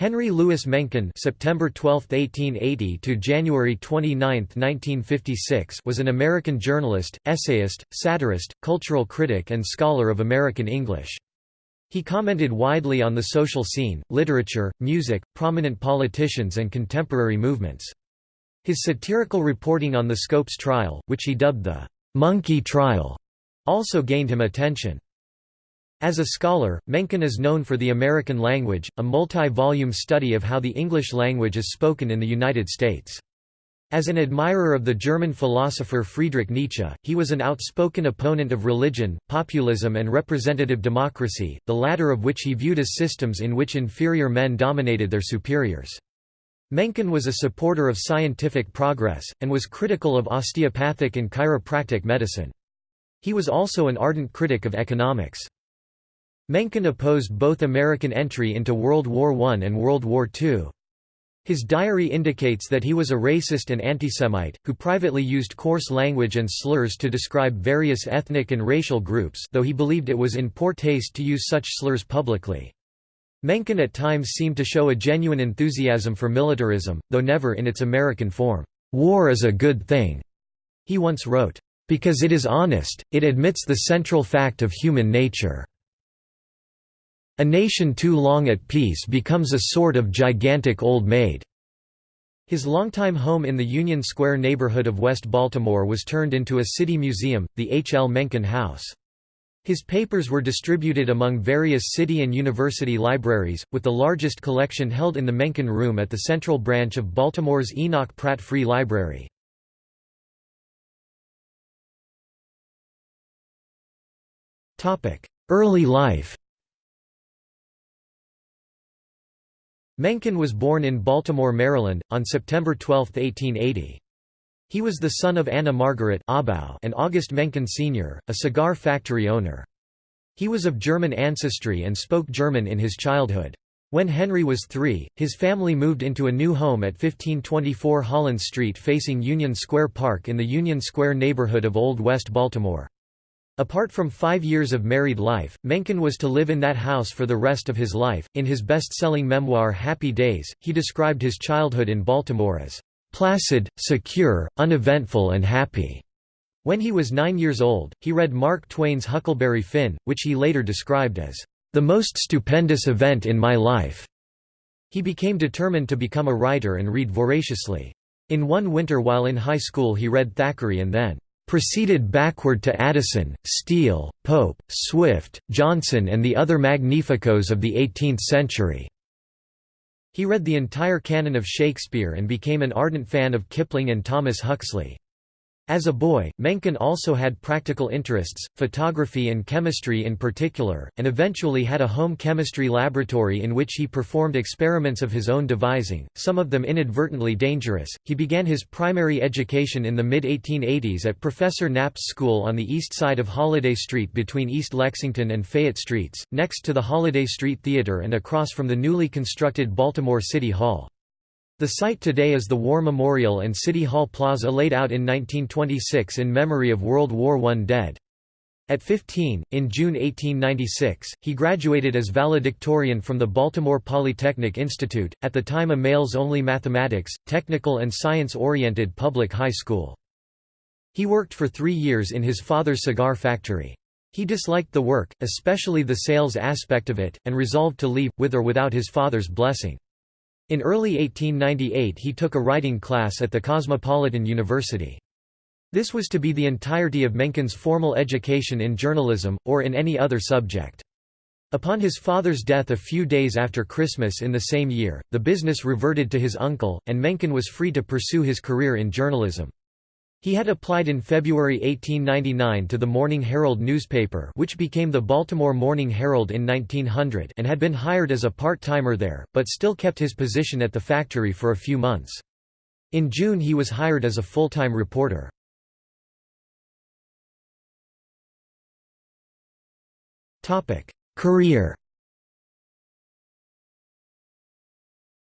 Henry Louis Mencken (September 12, 1880 to January 29, 1956) was an American journalist, essayist, satirist, cultural critic and scholar of American English. He commented widely on the social scene, literature, music, prominent politicians and contemporary movements. His satirical reporting on the Scopes trial, which he dubbed the «monkey trial», also gained him attention. As a scholar, Mencken is known for The American Language, a multi-volume study of how the English language is spoken in the United States. As an admirer of the German philosopher Friedrich Nietzsche, he was an outspoken opponent of religion, populism and representative democracy, the latter of which he viewed as systems in which inferior men dominated their superiors. Mencken was a supporter of scientific progress, and was critical of osteopathic and chiropractic medicine. He was also an ardent critic of economics. Mencken opposed both American entry into World War I and World War II. His diary indicates that he was a racist and antisemite, who privately used coarse language and slurs to describe various ethnic and racial groups though he believed it was in poor taste to use such slurs publicly. Mencken at times seemed to show a genuine enthusiasm for militarism, though never in its American form. "'War is a good thing,' he once wrote, "'because it is honest, it admits the central fact of human nature.' A nation too long at peace becomes a sort of gigantic old maid." His longtime home in the Union Square neighborhood of West Baltimore was turned into a city museum, the H. L. Mencken House. His papers were distributed among various city and university libraries, with the largest collection held in the Mencken Room at the central branch of Baltimore's Enoch Pratt Free Library. Early life Mencken was born in Baltimore, Maryland, on September 12, 1880. He was the son of Anna Margaret and August Mencken Sr., a cigar factory owner. He was of German ancestry and spoke German in his childhood. When Henry was three, his family moved into a new home at 1524 Holland Street facing Union Square Park in the Union Square neighborhood of Old West Baltimore. Apart from five years of married life, Mencken was to live in that house for the rest of his life. In his best selling memoir Happy Days, he described his childhood in Baltimore as placid, secure, uneventful, and happy. When he was nine years old, he read Mark Twain's Huckleberry Finn, which he later described as the most stupendous event in my life. He became determined to become a writer and read voraciously. In one winter while in high school he read Thackeray and then proceeded backward to Addison, Steele, Pope, Swift, Johnson and the other magnificos of the 18th century." He read the entire canon of Shakespeare and became an ardent fan of Kipling and Thomas Huxley. As a boy, Mencken also had practical interests, photography and chemistry in particular, and eventually had a home chemistry laboratory in which he performed experiments of his own devising, some of them inadvertently dangerous. He began his primary education in the mid 1880s at Professor Knapp's school on the east side of Holliday Street between East Lexington and Fayette Streets, next to the Holliday Street Theater and across from the newly constructed Baltimore City Hall. The site today is the War Memorial and City Hall Plaza laid out in 1926 in memory of World War I dead. At 15, in June 1896, he graduated as valedictorian from the Baltimore Polytechnic Institute, at the time a males-only mathematics, technical and science-oriented public high school. He worked for three years in his father's cigar factory. He disliked the work, especially the sales aspect of it, and resolved to leave, with or without his father's blessing. In early 1898 he took a writing class at the Cosmopolitan University. This was to be the entirety of Mencken's formal education in journalism, or in any other subject. Upon his father's death a few days after Christmas in the same year, the business reverted to his uncle, and Mencken was free to pursue his career in journalism. He had applied in February 1899 to the Morning Herald newspaper which became the Baltimore Morning Herald in 1900 and had been hired as a part-timer there, but still kept his position at the factory for a few months. In June he was hired as a full-time reporter. Career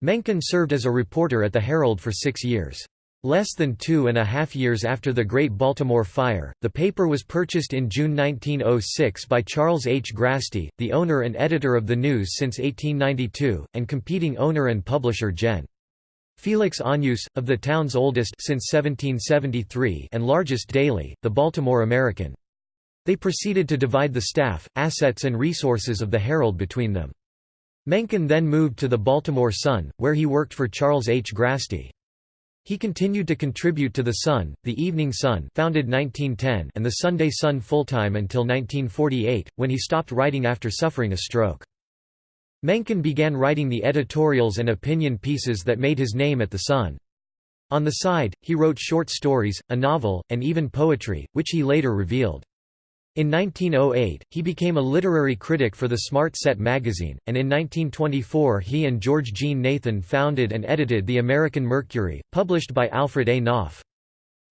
Mencken served as a reporter at the Herald for six years. Less than two and a half years after the Great Baltimore Fire, the paper was purchased in June 1906 by Charles H. Grasty, the owner and editor of the News since 1892, and competing owner and publisher Gen. Felix Agnus, of the town's oldest since 1773 and largest daily, the Baltimore American. They proceeded to divide the staff, assets and resources of the Herald between them. Mencken then moved to the Baltimore Sun, where he worked for Charles H. Grasty. He continued to contribute to The Sun, The Evening Sun founded 1910 and The Sunday Sun full-time until 1948, when he stopped writing after suffering a stroke. Mencken began writing the editorials and opinion pieces that made his name at The Sun. On the side, he wrote short stories, a novel, and even poetry, which he later revealed. In 1908, he became a literary critic for the Smart Set magazine, and in 1924 he and George Jean Nathan founded and edited the American Mercury, published by Alfred A. Knopf.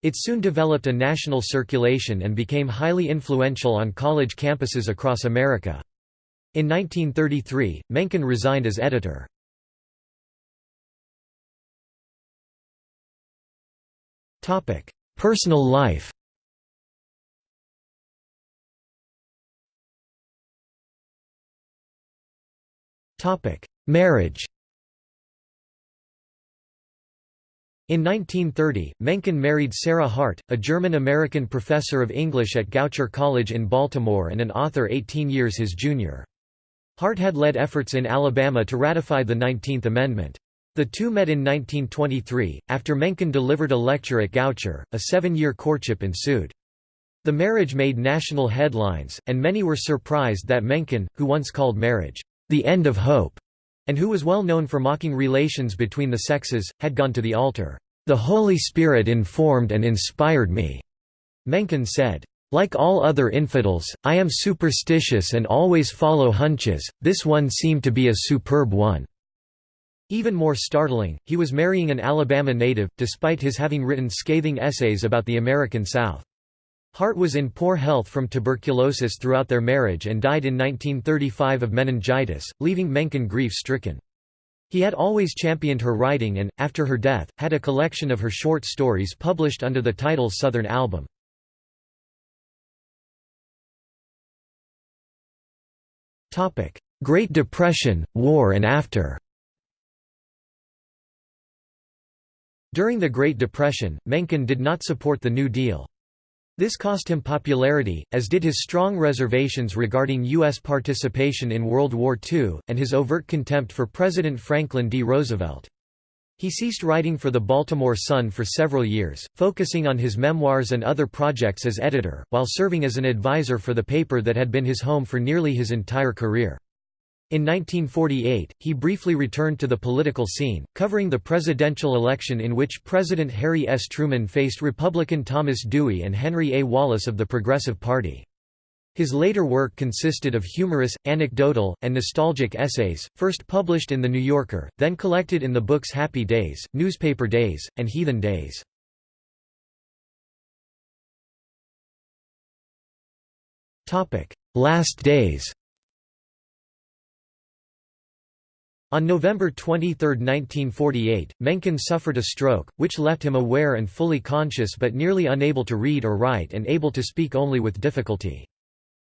It soon developed a national circulation and became highly influential on college campuses across America. In 1933, Mencken resigned as editor. Personal life Marriage In 1930, Mencken married Sarah Hart, a German-American professor of English at Goucher College in Baltimore and an author 18 years his junior. Hart had led efforts in Alabama to ratify the Nineteenth Amendment. The two met in 1923, after Mencken delivered a lecture at Goucher, a seven-year courtship ensued. The marriage made national headlines, and many were surprised that Mencken, who once called marriage, the end of hope, and who was well known for mocking relations between the sexes, had gone to the altar. The Holy Spirit informed and inspired me, Mencken said. Like all other infidels, I am superstitious and always follow hunches, this one seemed to be a superb one. Even more startling, he was marrying an Alabama native, despite his having written scathing essays about the American South. Hart was in poor health from tuberculosis throughout their marriage and died in 1935 of meningitis, leaving Mencken grief-stricken. He had always championed her writing and, after her death, had a collection of her short stories published under the title Southern Album. Great Depression, War and after During the Great Depression, Mencken did not support the New Deal. This cost him popularity, as did his strong reservations regarding U.S. participation in World War II, and his overt contempt for President Franklin D. Roosevelt. He ceased writing for the Baltimore Sun for several years, focusing on his memoirs and other projects as editor, while serving as an advisor for the paper that had been his home for nearly his entire career. In 1948, he briefly returned to the political scene, covering the presidential election in which President Harry S. Truman faced Republican Thomas Dewey and Henry A. Wallace of the Progressive Party. His later work consisted of humorous, anecdotal, and nostalgic essays, first published in The New Yorker, then collected in the books Happy Days, Newspaper Days, and Heathen Days. Last days On November 23, 1948, Mencken suffered a stroke, which left him aware and fully conscious but nearly unable to read or write and able to speak only with difficulty.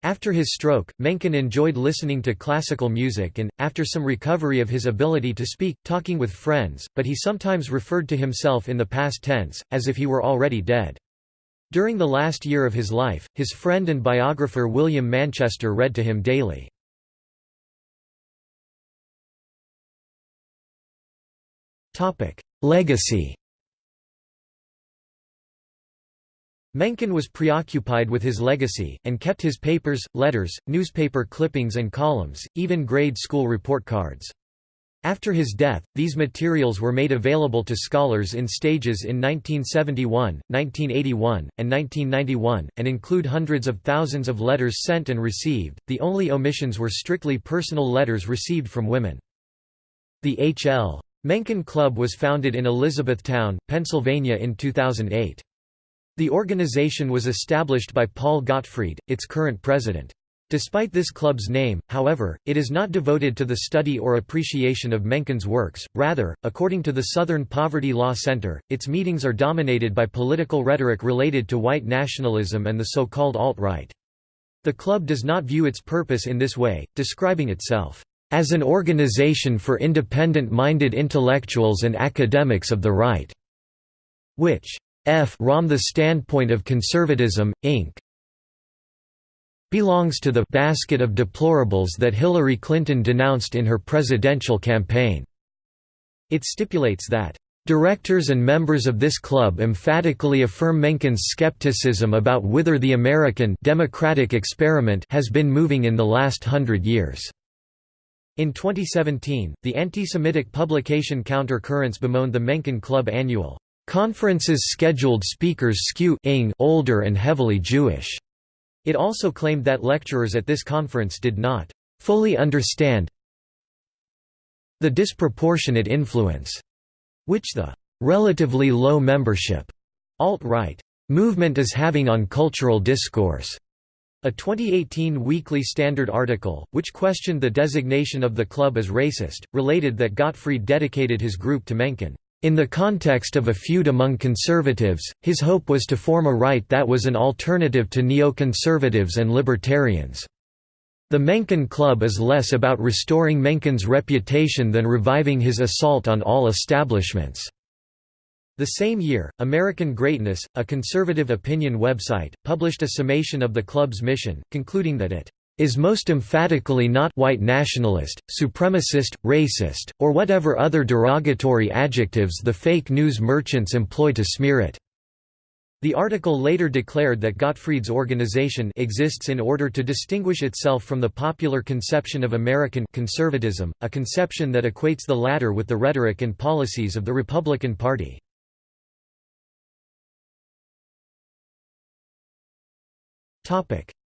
After his stroke, Mencken enjoyed listening to classical music and, after some recovery of his ability to speak, talking with friends, but he sometimes referred to himself in the past tense, as if he were already dead. During the last year of his life, his friend and biographer William Manchester read to him daily. Legacy Mencken was preoccupied with his legacy, and kept his papers, letters, newspaper clippings and columns, even grade school report cards. After his death, these materials were made available to scholars in stages in 1971, 1981, and 1991, and include hundreds of thousands of letters sent and received. The only omissions were strictly personal letters received from women. The H.L. Mencken Club was founded in Elizabethtown, Pennsylvania in 2008. The organization was established by Paul Gottfried, its current president. Despite this club's name, however, it is not devoted to the study or appreciation of Mencken's works, rather, according to the Southern Poverty Law Center, its meetings are dominated by political rhetoric related to white nationalism and the so-called alt-right. The club does not view its purpose in this way, describing itself, "...as an organization for independent-minded intellectuals and academics of the right", which F rom the standpoint of conservatism, Inc belongs to the basket of deplorables that Hillary Clinton denounced in her presidential campaign. It stipulates that Directors and members of this club emphatically affirm Mencken's skepticism about whither the American democratic experiment has been moving in the last hundred years. In 2017, the anti-Semitic publication Counter-Currents bemoaned the Mencken Club annual conference's scheduled speakers skew older and heavily Jewish. It also claimed that lecturers at this conference did not fully understand the disproportionate influence which the relatively low membership alt-right movement is having on cultural discourse. A 2018 Weekly Standard article, which questioned the designation of the club as racist, related that Gottfried dedicated his group to Mencken. In the context of a feud among conservatives, his hope was to form a right that was an alternative to neoconservatives and libertarians. The Mencken Club is less about restoring Mencken's reputation than reviving his assault on all establishments. The same year, American Greatness, a conservative opinion website, published a summation of the club's mission, concluding that it is most emphatically not white nationalist, supremacist, racist, or whatever other derogatory adjectives the fake news merchants employ to smear it. The article later declared that Gottfried's organization exists in order to distinguish itself from the popular conception of American conservatism, a conception that equates the latter with the rhetoric and policies of the Republican Party.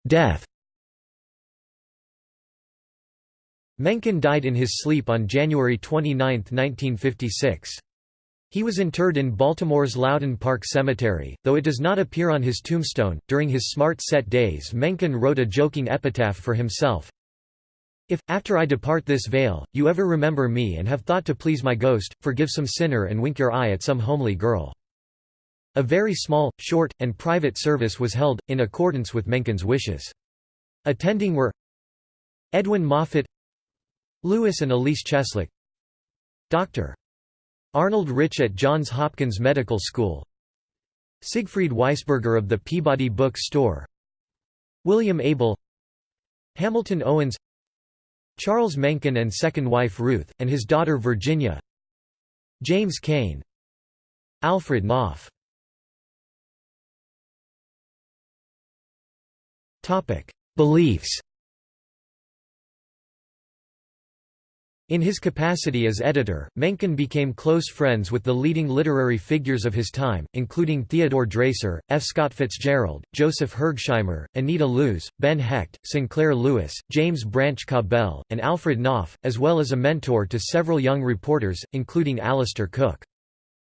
Death Mencken died in his sleep on January 29, 1956. He was interred in Baltimore's Loudon Park Cemetery, though it does not appear on his tombstone. During his smart set days, Mencken wrote a joking epitaph for himself If, after I depart this vale, you ever remember me and have thought to please my ghost, forgive some sinner and wink your eye at some homely girl. A very small, short, and private service was held, in accordance with Mencken's wishes. Attending were Edwin Moffat Lewis and Elise Cheslick Dr. Arnold Rich at Johns Hopkins Medical School Siegfried Weisberger of the Peabody Book Store William Abel Hamilton Owens Charles Mencken and second wife Ruth, and his daughter Virginia James Cain Alfred Knopf Beliefs In his capacity as editor, Mencken became close friends with the leading literary figures of his time, including Theodore Dreiser, F. Scott Fitzgerald, Joseph Hergesheimer, Anita Loos, Ben Hecht, Sinclair Lewis, James Branch Cabell, and Alfred Knopf, as well as a mentor to several young reporters, including Alistair Cooke.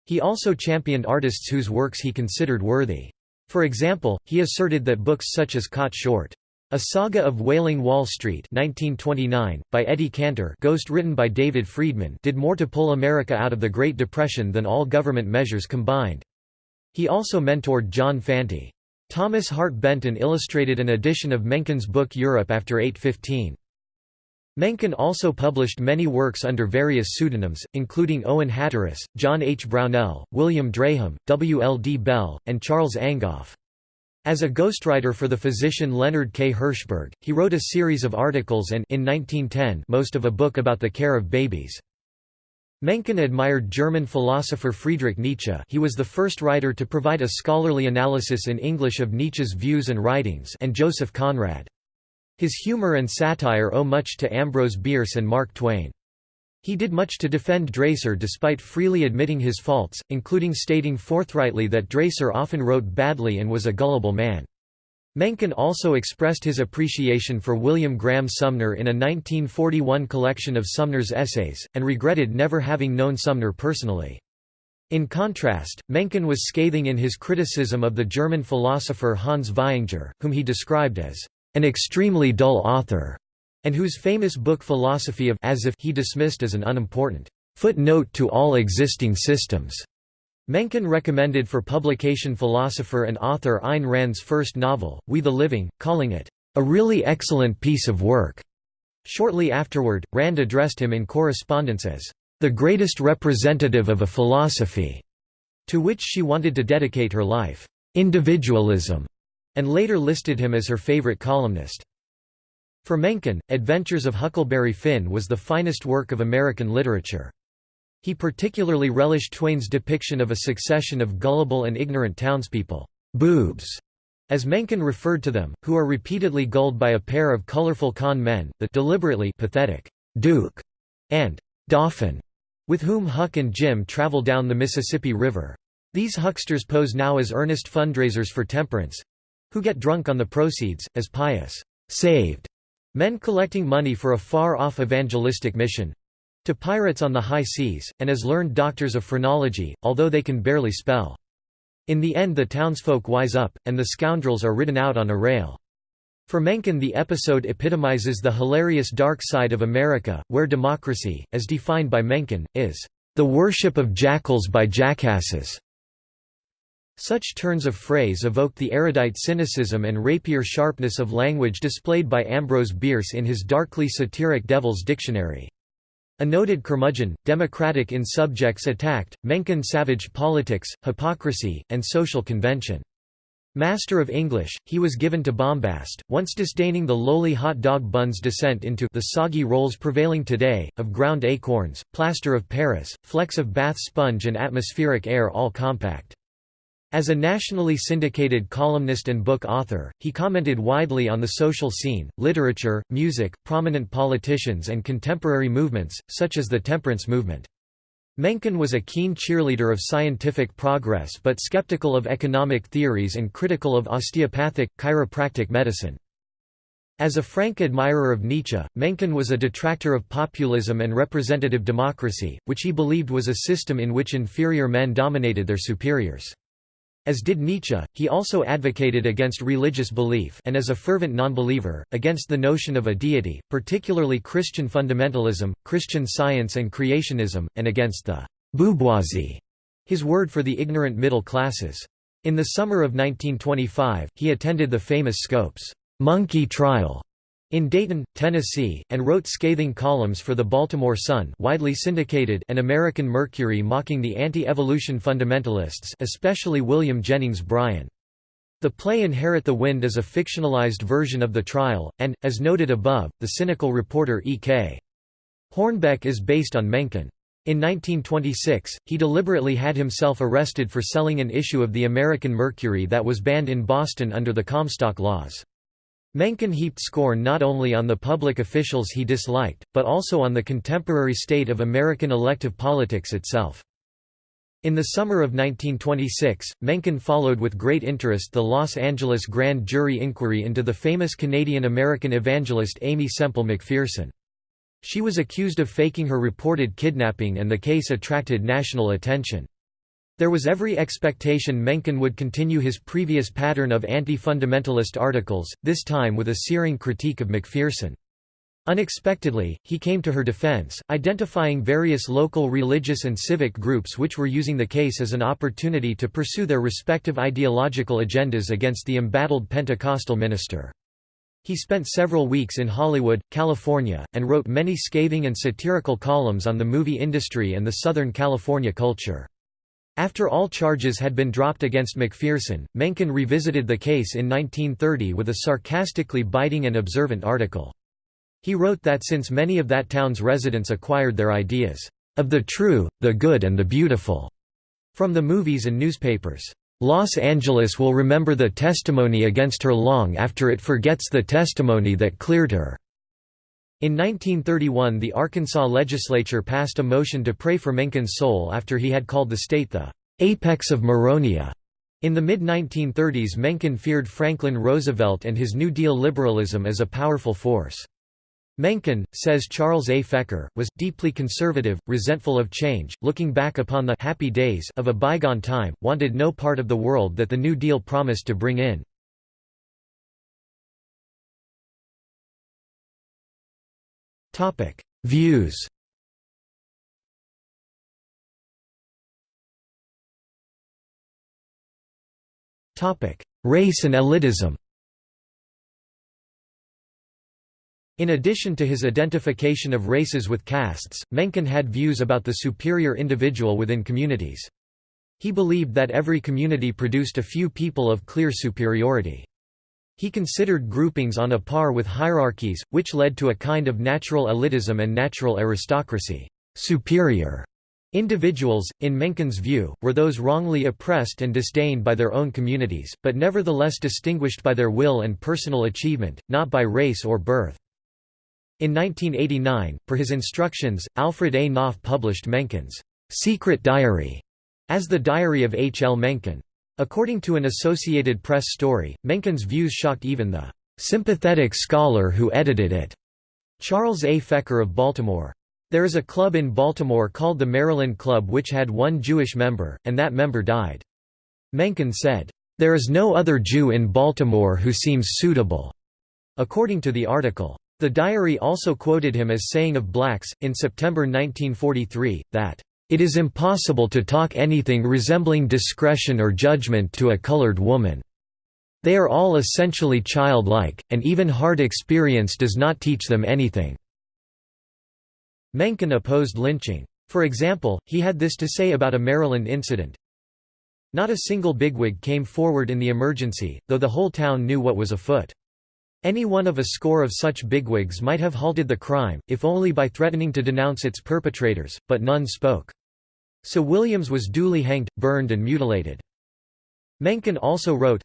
He also championed artists whose works he considered worthy. For example, he asserted that books such as Caught Short, a Saga of Wailing Wall Street 1929, by Eddie Cantor ghost written by David Friedman did more to pull America out of the Great Depression than all government measures combined. He also mentored John Fante. Thomas Hart Benton illustrated an edition of Mencken's book Europe after 815. Mencken also published many works under various pseudonyms, including Owen Hatteras, John H. Brownell, William Drayham, W. L. D. Bell, and Charles Angoff. As a ghostwriter for the physician Leonard K. Hirschberg, he wrote a series of articles and in 1910 most of a book about the care of babies. Mencken admired German philosopher Friedrich Nietzsche he was the first writer to provide a scholarly analysis in English of Nietzsche's views and writings and Joseph Conrad. His humor and satire owe much to Ambrose Bierce and Mark Twain. He did much to defend Dreiser despite freely admitting his faults, including stating forthrightly that Dreiser often wrote badly and was a gullible man. Mencken also expressed his appreciation for William Graham Sumner in a 1941 collection of Sumner's essays, and regretted never having known Sumner personally. In contrast, Mencken was scathing in his criticism of the German philosopher Hans Vaihinger, whom he described as an extremely dull author, and whose famous book Philosophy of as if he dismissed as an unimportant footnote to all existing systems. Mencken recommended for publication philosopher and author Ayn Rand's first novel, We the Living, calling it, "...a really excellent piece of work." Shortly afterward, Rand addressed him in correspondence as, "...the greatest representative of a philosophy," to which she wanted to dedicate her life, "...individualism," and later listed him as her favorite columnist. For Mencken, Adventures of Huckleberry Finn was the finest work of American literature. He particularly relished Twain's depiction of a succession of gullible and ignorant townspeople, boobs, as Mencken referred to them, who are repeatedly gulled by a pair of colorful con men, the deliberately pathetic Duke and Dauphin, with whom Huck and Jim travel down the Mississippi River. These hucksters pose now as earnest fundraisers for temperance—who get drunk on the proceeds, as pious, saved men collecting money for a far-off evangelistic mission, to pirates on the high seas, and as learned doctors of phrenology, although they can barely spell. In the end the townsfolk wise up, and the scoundrels are ridden out on a rail. For Mencken the episode epitomizes the hilarious dark side of America, where democracy, as defined by Mencken, is the worship of jackals by jackasses. Such turns of phrase evoke the erudite cynicism and rapier sharpness of language displayed by Ambrose Bierce in his darkly satiric Devil's Dictionary. A noted curmudgeon, democratic in subjects attacked, Mencken savaged politics, hypocrisy, and social convention. Master of English, he was given to bombast, once disdaining the lowly hot dog bun's descent into the soggy rolls prevailing today, of ground acorns, plaster of Paris, flecks of bath sponge and atmospheric air all compact. As a nationally syndicated columnist and book author, he commented widely on the social scene, literature, music, prominent politicians and contemporary movements, such as the temperance movement. Mencken was a keen cheerleader of scientific progress but skeptical of economic theories and critical of osteopathic, chiropractic medicine. As a frank admirer of Nietzsche, Mencken was a detractor of populism and representative democracy, which he believed was a system in which inferior men dominated their superiors. As did Nietzsche, he also advocated against religious belief and as a fervent nonbeliever, against the notion of a deity, particularly Christian fundamentalism, Christian science and creationism, and against the «bourgeoisie», his word for the ignorant middle classes. In the summer of 1925, he attended the famous Scopes monkey trial in Dayton, Tennessee, and wrote scathing columns for the Baltimore Sun widely syndicated and American Mercury mocking the anti-evolution fundamentalists especially William Jennings Bryan. The play Inherit the Wind is a fictionalized version of the trial, and, as noted above, the cynical reporter E.K. Hornbeck is based on Mencken. In 1926, he deliberately had himself arrested for selling an issue of the American Mercury that was banned in Boston under the Comstock laws. Mencken heaped scorn not only on the public officials he disliked, but also on the contemporary state of American elective politics itself. In the summer of 1926, Mencken followed with great interest the Los Angeles grand jury inquiry into the famous Canadian-American evangelist Aimee Semple McPherson. She was accused of faking her reported kidnapping and the case attracted national attention. There was every expectation Mencken would continue his previous pattern of anti-fundamentalist articles, this time with a searing critique of McPherson. Unexpectedly, he came to her defense, identifying various local religious and civic groups which were using the case as an opportunity to pursue their respective ideological agendas against the embattled Pentecostal minister. He spent several weeks in Hollywood, California, and wrote many scathing and satirical columns on the movie industry and the Southern California culture. After all charges had been dropped against McPherson, Mencken revisited the case in 1930 with a sarcastically biting and observant article. He wrote that since many of that town's residents acquired their ideas, "...of the true, the good and the beautiful," from the movies and newspapers, "...Los Angeles will remember the testimony against her long after it forgets the testimony that cleared her." In 1931 the Arkansas legislature passed a motion to pray for Mencken's soul after he had called the state the "'apex of Moronia". In the mid-1930s Mencken feared Franklin Roosevelt and his New Deal liberalism as a powerful force. Mencken, says Charles A. Fecher, was deeply conservative, resentful of change, looking back upon the happy days of a bygone time, wanted no part of the world that the New Deal promised to bring in. Views Topic: Race and elitism In addition to his identification of races with castes, Mencken had views about the superior individual within communities. He believed that every community produced a few people of clear superiority. He considered groupings on a par with hierarchies, which led to a kind of natural elitism and natural aristocracy. Superior Individuals, in Mencken's view, were those wrongly oppressed and disdained by their own communities, but nevertheless distinguished by their will and personal achievement, not by race or birth. In 1989, per his instructions, Alfred A. Knopf published Mencken's «Secret Diary» as the Diary of H. L. Mencken. According to an Associated Press story, Mencken's views shocked even the «sympathetic scholar who edited it», Charles A. Fecher of Baltimore. There is a club in Baltimore called the Maryland Club which had one Jewish member, and that member died. Mencken said, "...there is no other Jew in Baltimore who seems suitable." According to the article. The diary also quoted him as saying of blacks, in September 1943, that, "...it is impossible to talk anything resembling discretion or judgment to a colored woman. They are all essentially childlike, and even hard experience does not teach them anything." Mencken opposed lynching. For example, he had this to say about a Maryland incident. Not a single bigwig came forward in the emergency, though the whole town knew what was afoot. Any one of a score of such bigwigs might have halted the crime, if only by threatening to denounce its perpetrators, but none spoke. So Williams was duly hanged, burned and mutilated. Mencken also wrote,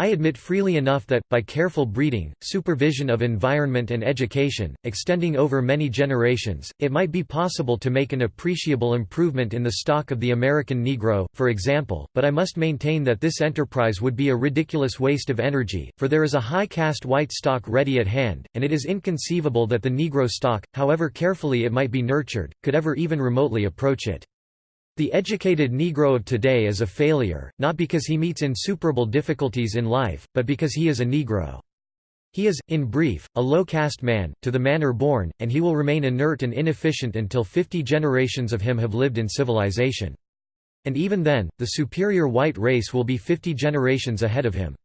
I admit freely enough that, by careful breeding, supervision of environment and education, extending over many generations, it might be possible to make an appreciable improvement in the stock of the American Negro, for example, but I must maintain that this enterprise would be a ridiculous waste of energy, for there is a high caste white stock ready at hand, and it is inconceivable that the Negro stock, however carefully it might be nurtured, could ever even remotely approach it. The educated Negro of today is a failure, not because he meets insuperable difficulties in life, but because he is a Negro. He is, in brief, a low-caste man, to the manner born, and he will remain inert and inefficient until 50 generations of him have lived in civilization. And even then, the superior white race will be 50 generations ahead of him.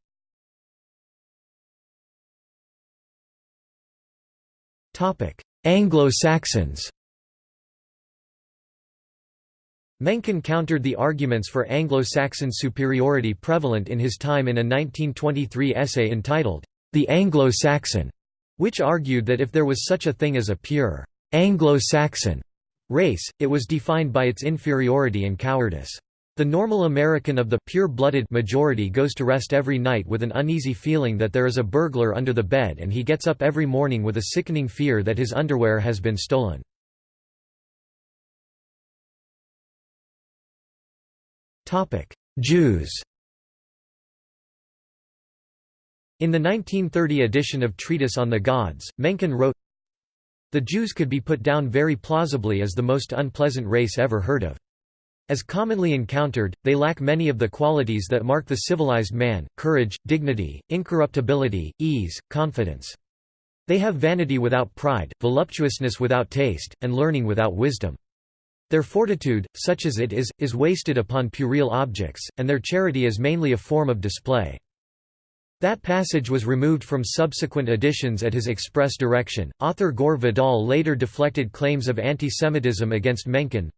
Anglo-Saxons Mencken countered the arguments for Anglo-Saxon superiority prevalent in his time in a 1923 essay entitled, The Anglo-Saxon, which argued that if there was such a thing as a pure Anglo-Saxon race, it was defined by its inferiority and cowardice. The normal American of the pure-blooded majority goes to rest every night with an uneasy feeling that there is a burglar under the bed and he gets up every morning with a sickening fear that his underwear has been stolen. Jews In the 1930 edition of Treatise on the Gods, Mencken wrote, The Jews could be put down very plausibly as the most unpleasant race ever heard of. As commonly encountered, they lack many of the qualities that mark the civilized man, courage, dignity, incorruptibility, ease, confidence. They have vanity without pride, voluptuousness without taste, and learning without wisdom. Their fortitude, such as it is, is wasted upon puerile objects, and their charity is mainly a form of display. That passage was removed from subsequent editions at his express direction. Author Gore Vidal later deflected claims of anti-Semitism against Mencken.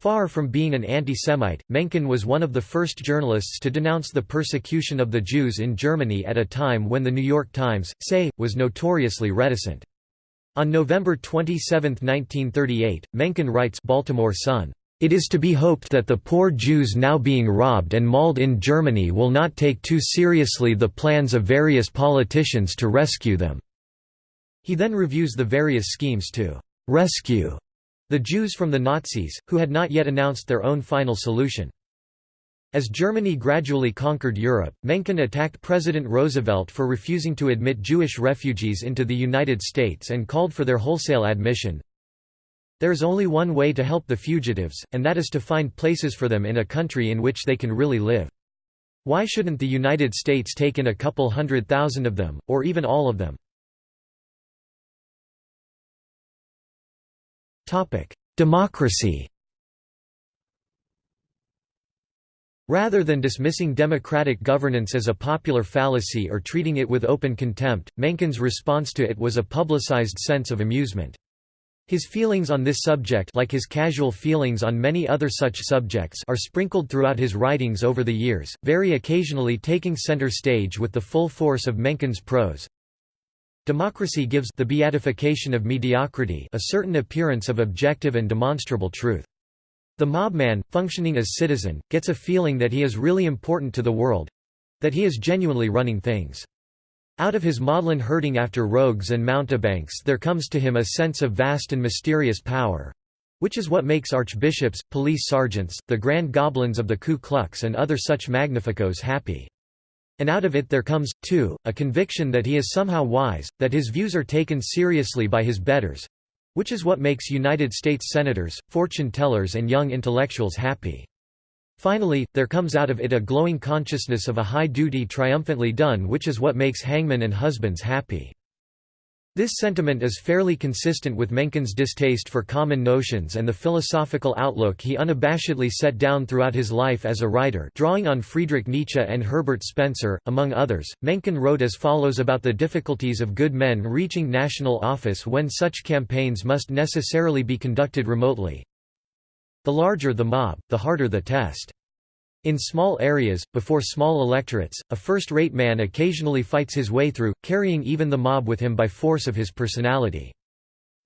Far from being an anti-Semite, Mencken was one of the first journalists to denounce the persecution of the Jews in Germany at a time when The New York Times, say, was notoriously reticent. On November 27, 1938, Mencken writes Baltimore Sun, "...it is to be hoped that the poor Jews now being robbed and mauled in Germany will not take too seriously the plans of various politicians to rescue them." He then reviews the various schemes to "...rescue." the Jews from the Nazis, who had not yet announced their own final solution. As Germany gradually conquered Europe, Mencken attacked President Roosevelt for refusing to admit Jewish refugees into the United States and called for their wholesale admission. There is only one way to help the fugitives, and that is to find places for them in a country in which they can really live. Why shouldn't the United States take in a couple hundred thousand of them, or even all of them? Democracy Rather than dismissing democratic governance as a popular fallacy or treating it with open contempt, Mencken's response to it was a publicized sense of amusement. His feelings on this subject like his casual feelings on many other such subjects are sprinkled throughout his writings over the years, very occasionally taking center stage with the full force of Mencken's prose. Democracy gives the beatification of mediocrity a certain appearance of objective and demonstrable truth. The mobman, functioning as citizen, gets a feeling that he is really important to the world—that he is genuinely running things. Out of his maudlin herding after rogues and mountebanks there comes to him a sense of vast and mysterious power—which is what makes archbishops, police sergeants, the grand goblins of the Ku Klux and other such magnificos happy. And out of it there comes, too, a conviction that he is somehow wise, that his views are taken seriously by his betters, which is what makes United States senators, fortune-tellers and young intellectuals happy. Finally, there comes out of it a glowing consciousness of a high duty triumphantly done which is what makes hangmen and husbands happy. This sentiment is fairly consistent with Mencken's distaste for common notions and the philosophical outlook he unabashedly set down throughout his life as a writer drawing on Friedrich Nietzsche and Herbert Spencer, among others. Mencken wrote as follows about the difficulties of good men reaching national office when such campaigns must necessarily be conducted remotely. The larger the mob, the harder the test. In small areas, before small electorates, a first-rate man occasionally fights his way through, carrying even the mob with him by force of his personality.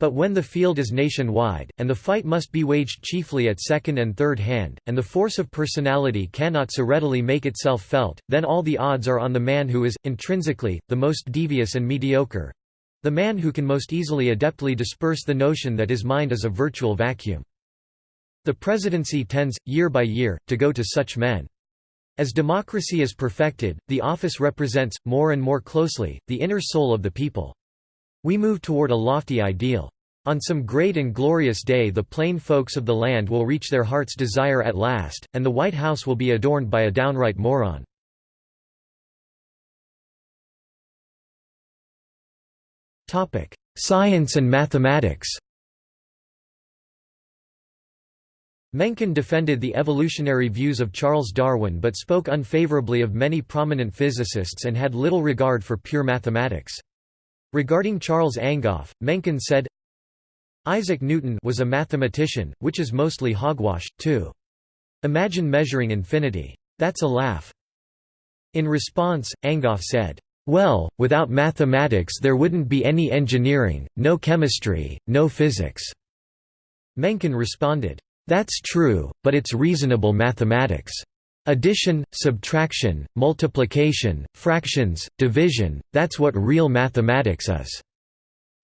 But when the field is nationwide, and the fight must be waged chiefly at second and third hand, and the force of personality cannot so readily make itself felt, then all the odds are on the man who is, intrinsically, the most devious and mediocre—the man who can most easily adeptly disperse the notion that his mind is a virtual vacuum. The presidency tends, year by year, to go to such men. As democracy is perfected, the office represents, more and more closely, the inner soul of the people. We move toward a lofty ideal. On some great and glorious day the plain folks of the land will reach their heart's desire at last, and the White House will be adorned by a downright moron. Science and mathematics Mencken defended the evolutionary views of Charles Darwin but spoke unfavorably of many prominent physicists and had little regard for pure mathematics. Regarding Charles Angoff, Mencken said, Isaac Newton was a mathematician, which is mostly hogwash, too. Imagine measuring infinity. That's a laugh. In response, Angoff said, well, without mathematics there wouldn't be any engineering, no chemistry, no physics." Mencken responded, that's true, but it's reasonable mathematics. Addition, subtraction, multiplication, fractions, division, that's what real mathematics is.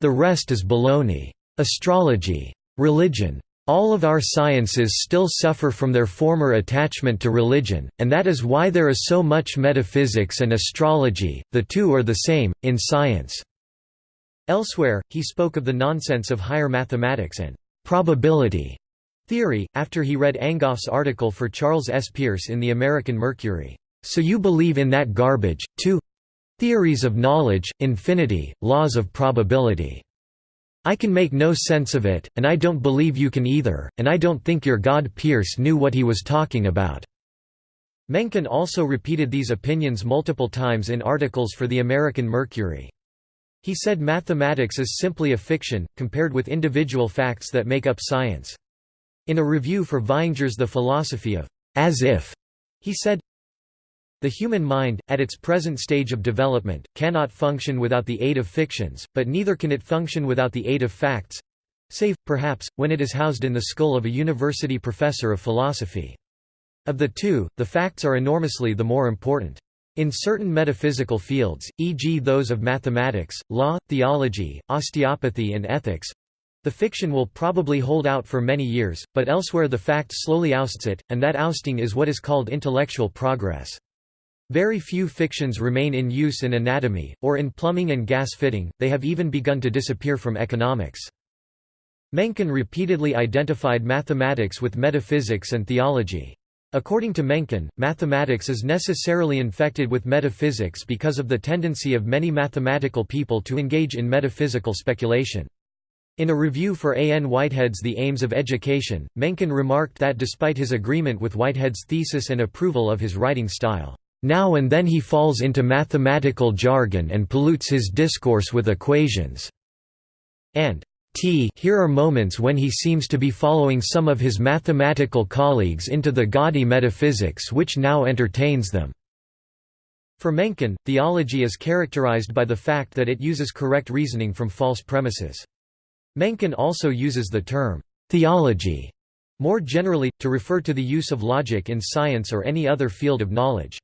The rest is baloney. Astrology. Religion. All of our sciences still suffer from their former attachment to religion, and that is why there is so much metaphysics and astrology, the two are the same, in science." Elsewhere, he spoke of the nonsense of higher mathematics and «probability» Theory, after he read Angoff's article for Charles S. Peirce in the American Mercury. So you believe in that garbage, too? Theories of knowledge, infinity, laws of probability. I can make no sense of it, and I don't believe you can either, and I don't think your God Peirce knew what he was talking about." Mencken also repeated these opinions multiple times in articles for the American Mercury. He said mathematics is simply a fiction, compared with individual facts that make up science. In a review for Vaihinger's The Philosophy of As If, he said, the human mind, at its present stage of development, cannot function without the aid of fictions, but neither can it function without the aid of facts—save, perhaps, when it is housed in the skull of a university professor of philosophy. Of the two, the facts are enormously the more important. In certain metaphysical fields, e.g. those of mathematics, law, theology, osteopathy and ethics, the fiction will probably hold out for many years, but elsewhere the fact slowly ousts it, and that ousting is what is called intellectual progress. Very few fictions remain in use in anatomy, or in plumbing and gas fitting, they have even begun to disappear from economics. Mencken repeatedly identified mathematics with metaphysics and theology. According to Mencken, mathematics is necessarily infected with metaphysics because of the tendency of many mathematical people to engage in metaphysical speculation. In a review for A. N. Whitehead's The Aims of Education, Mencken remarked that despite his agreement with Whitehead's thesis and approval of his writing style, "...now and then he falls into mathematical jargon and pollutes his discourse with equations." And T here are moments when he seems to be following some of his mathematical colleagues into the gaudy metaphysics which now entertains them. For Mencken, theology is characterized by the fact that it uses correct reasoning from false premises. Mencken also uses the term, theology, more generally, to refer to the use of logic in science or any other field of knowledge.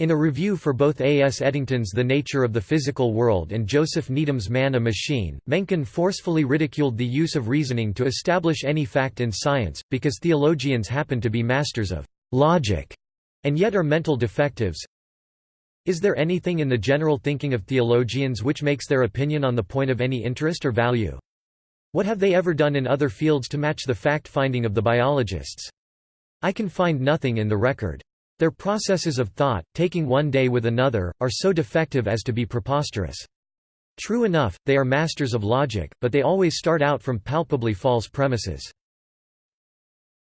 In a review for both A. S. Eddington's The Nature of the Physical World and Joseph Needham's Man a Machine, Mencken forcefully ridiculed the use of reasoning to establish any fact in science, because theologians happen to be masters of logic and yet are mental defectives. Is there anything in the general thinking of theologians which makes their opinion on the point of any interest or value? What have they ever done in other fields to match the fact-finding of the biologists? I can find nothing in the record. Their processes of thought, taking one day with another, are so defective as to be preposterous. True enough, they are masters of logic, but they always start out from palpably false premises.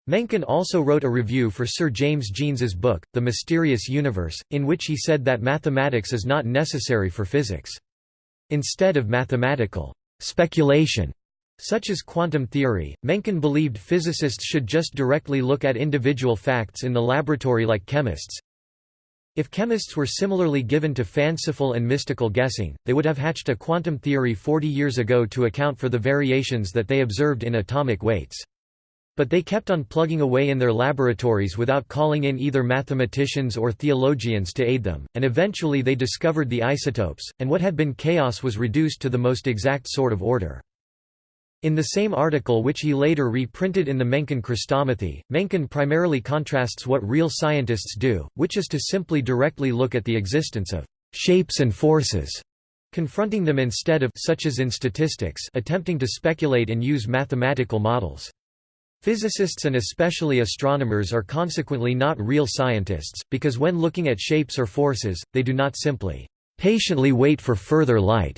Mencken also wrote a review for Sir James Jeans's book, The Mysterious Universe, in which he said that mathematics is not necessary for physics. Instead of mathematical speculation, such as quantum theory, Mencken believed physicists should just directly look at individual facts in the laboratory like chemists. If chemists were similarly given to fanciful and mystical guessing, they would have hatched a quantum theory 40 years ago to account for the variations that they observed in atomic weights. But they kept on plugging away in their laboratories without calling in either mathematicians or theologians to aid them, and eventually they discovered the isotopes, and what had been chaos was reduced to the most exact sort of order. In the same article which he later reprinted in the Mencken Chrestomathy, Mencken primarily contrasts what real scientists do, which is to simply directly look at the existence of «shapes and forces», confronting them instead of such as in statistics attempting to speculate and use mathematical models. Physicists and especially astronomers are consequently not real scientists, because when looking at shapes or forces, they do not simply «patiently wait for further light»,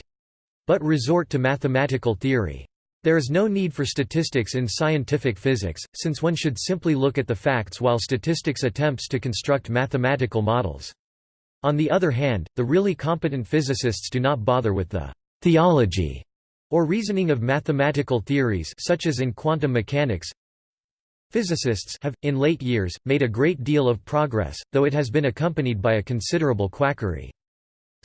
but resort to mathematical theory. There is no need for statistics in scientific physics, since one should simply look at the facts while statistics attempts to construct mathematical models. On the other hand, the really competent physicists do not bother with the «theology» or reasoning of mathematical theories such as in quantum mechanics. Physicists have, in late years, made a great deal of progress, though it has been accompanied by a considerable quackery.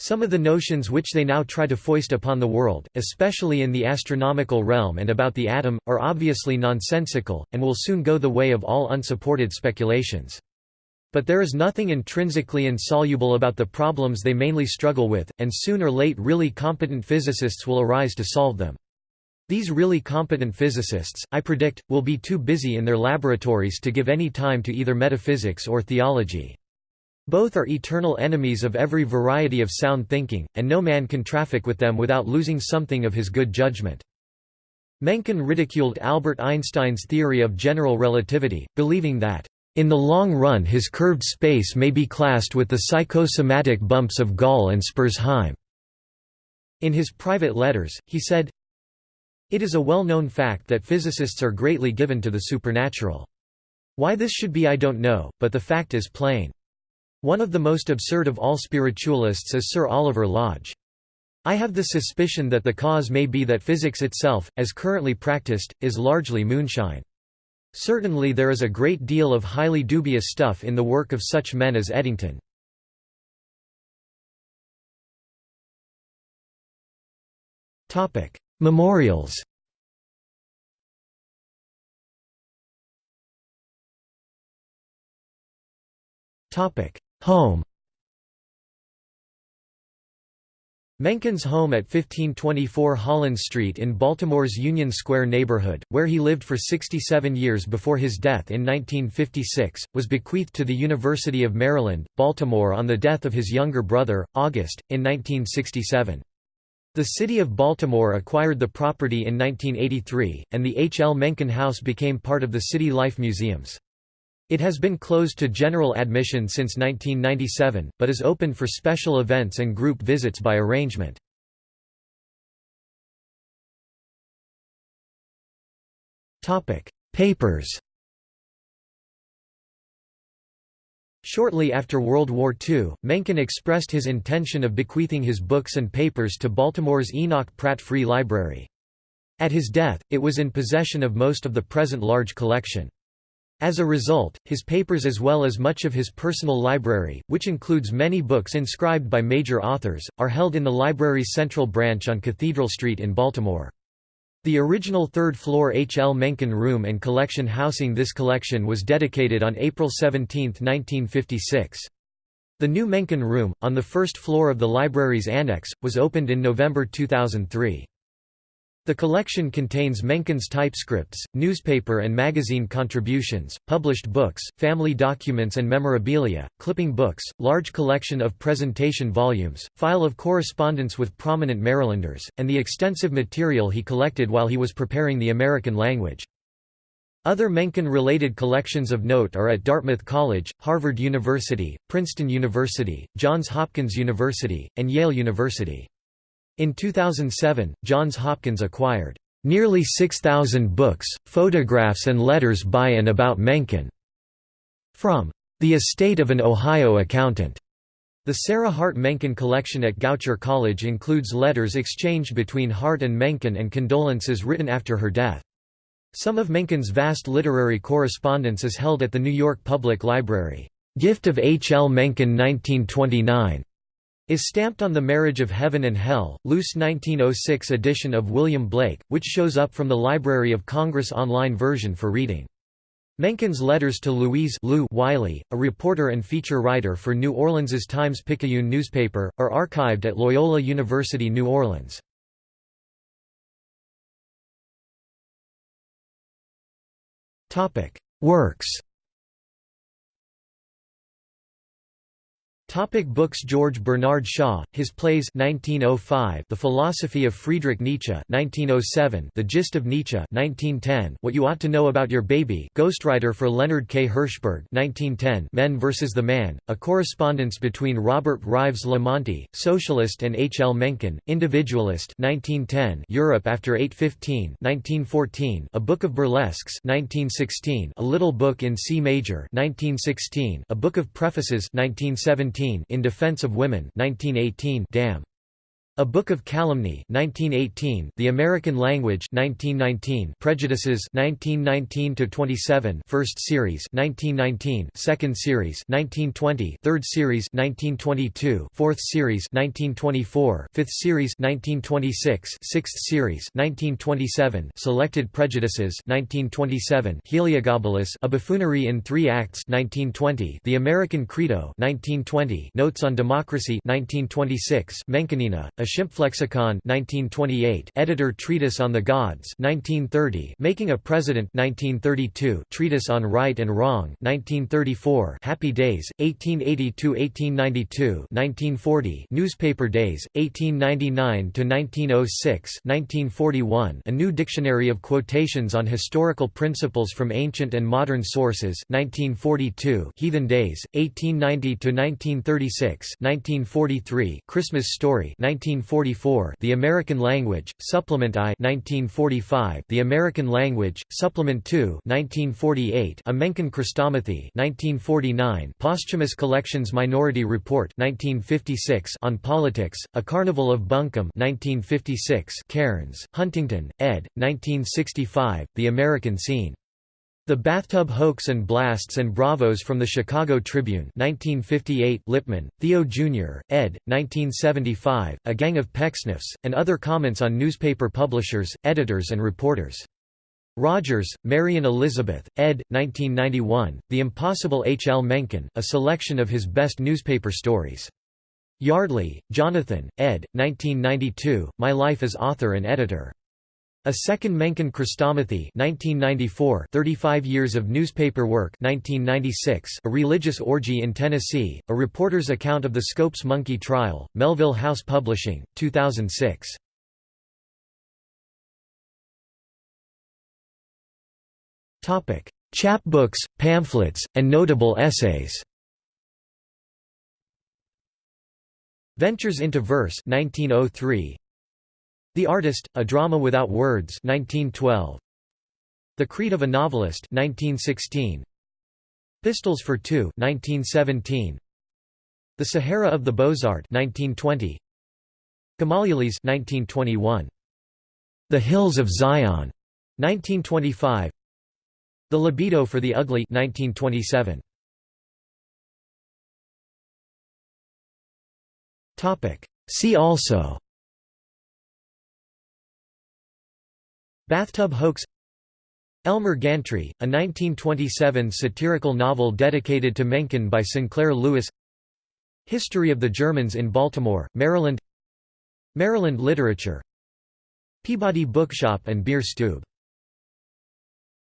Some of the notions which they now try to foist upon the world, especially in the astronomical realm and about the atom, are obviously nonsensical, and will soon go the way of all unsupported speculations. But there is nothing intrinsically insoluble about the problems they mainly struggle with, and soon or late really competent physicists will arise to solve them. These really competent physicists, I predict, will be too busy in their laboratories to give any time to either metaphysics or theology. Both are eternal enemies of every variety of sound thinking, and no man can traffic with them without losing something of his good judgment. Mencken ridiculed Albert Einstein's theory of general relativity, believing that, "...in the long run his curved space may be classed with the psychosomatic bumps of Gall and Spurzheim." In his private letters, he said, It is a well-known fact that physicists are greatly given to the supernatural. Why this should be I don't know, but the fact is plain. One of the most absurd of all spiritualists is Sir Oliver Lodge. I have the suspicion that the cause may be that physics itself, as currently practiced, is largely moonshine. Certainly there is a great deal of highly dubious stuff in the work of such men as Eddington. Memorials Home Mencken's home at 1524 Holland Street in Baltimore's Union Square neighborhood, where he lived for 67 years before his death in 1956, was bequeathed to the University of Maryland, Baltimore on the death of his younger brother, August, in 1967. The city of Baltimore acquired the property in 1983, and the H. L. Mencken House became part of the City Life Museums. It has been closed to general admission since 1997, but is open for special events and group visits by arrangement. Papers Shortly after World War II, Mencken expressed his intention of bequeathing his books and papers to Baltimore's Enoch Pratt Free Library. At his death, it was in possession of most of the present large collection. As a result, his papers as well as much of his personal library, which includes many books inscribed by major authors, are held in the library's central branch on Cathedral Street in Baltimore. The original third-floor H. L. Mencken Room and collection housing this collection was dedicated on April 17, 1956. The new Mencken Room, on the first floor of the library's annex, was opened in November 2003. The collection contains Mencken's typescripts, newspaper and magazine contributions, published books, family documents and memorabilia, clipping books, large collection of presentation volumes, file of correspondence with prominent Marylanders, and the extensive material he collected while he was preparing the American language. Other Mencken-related collections of note are at Dartmouth College, Harvard University, Princeton University, Johns Hopkins University, and Yale University. In 2007, Johns Hopkins acquired nearly 6,000 books, photographs and letters by and about Mencken from the estate of an Ohio accountant. The Sarah Hart Mencken collection at Goucher College includes letters exchanged between Hart and Mencken and condolences written after her death. Some of Mencken's vast literary correspondence is held at the New York Public Library. Gift of H. L. Mencken 1929 is stamped on the Marriage of Heaven and Hell, Luce 1906 edition of William Blake, which shows up from the Library of Congress online version for reading. Mencken's letters to Louise Lou Wiley, a reporter and feature writer for New Orleans's Times-Picayune newspaper, are archived at Loyola University New Orleans. Works Topic books George Bernard Shaw, his plays 1905 The Philosophy of Friedrich Nietzsche 1907 The Gist of Nietzsche 1910 What You Ought to Know About Your Baby ghostwriter for Leonard K. Hirschberg 1910 Men vs. the Man, a correspondence between Robert Rives La Monte, socialist and H. L. Mencken, individualist 1910 Europe after 815 1914 A Book of Burlesques 1916 A Little Book in C Major 1916 A Book of Prefaces 1917 in Defense of Women 1918 Damn. A Book of Calumny 1918, The American Language 1919, Prejudices 1919 to 27, First Series 1919, Second Series 1920, Third Series 1922, Fourth Series 1924, Fifth Series 1926, Sixth Series 1927, Selected Prejudices 1927, Heliogabalus, A Buffoonery in Three Acts 1920, The American Credo 1920, Notes on Democracy 1926, Menckeniana, A Schimpflexikon 1928 Editor Treatise on the Gods 1930 Making a President 1932 Treatise on Right and Wrong 1934 Happy Days 1880–1892 1940 Newspaper Days 1899–1906 1941 A New Dictionary of Quotations on Historical Principles from Ancient and Modern Sources 1942 Heathen Days 1890–1936 1943 Christmas Story 19 1944 The American Language, Supplement I 1945 The American Language, Supplement II 1948 A Mencken Chrestomathy 1949 Posthumous Collections Minority Report 1956 On Politics, A Carnival of Buncombe 1956 Cairns, Huntington, ed. 1965, The American Scene the Bathtub Hoax and Blasts and Bravos from the Chicago Tribune 1958 Lippman, Theo Jr., ed., 1975, A Gang of Pecksniffs, and other comments on newspaper publishers, editors and reporters. Rodgers, Marion Elizabeth, ed. 1991, The Impossible H. L. Mencken, a selection of his best newspaper stories. Yardley, Jonathan, ed. 1992, My Life as Author and Editor. A Second Mencken Chrestomathy 1994 35 years of newspaper work 1996 A Religious Orgy in Tennessee, a reporter's account of the Scopes Monkey trial, Melville House Publishing, 2006. Chapbooks, pamphlets, and notable essays Ventures into Verse 1903 the Artist, A Drama Without Words 1912. The Creed of a Novelist 1916. Pistols for Two 1917. The Sahara of the Beaux-Arts 1920. Gamalielese 1921. The Hills of Zion 1925. The Libido for the Ugly 1927. Topic See also Bathtub Hoax Elmer Gantry, a 1927 satirical novel dedicated to Mencken by Sinclair Lewis History of the Germans in Baltimore, Maryland Maryland literature Peabody Bookshop and Beer Stube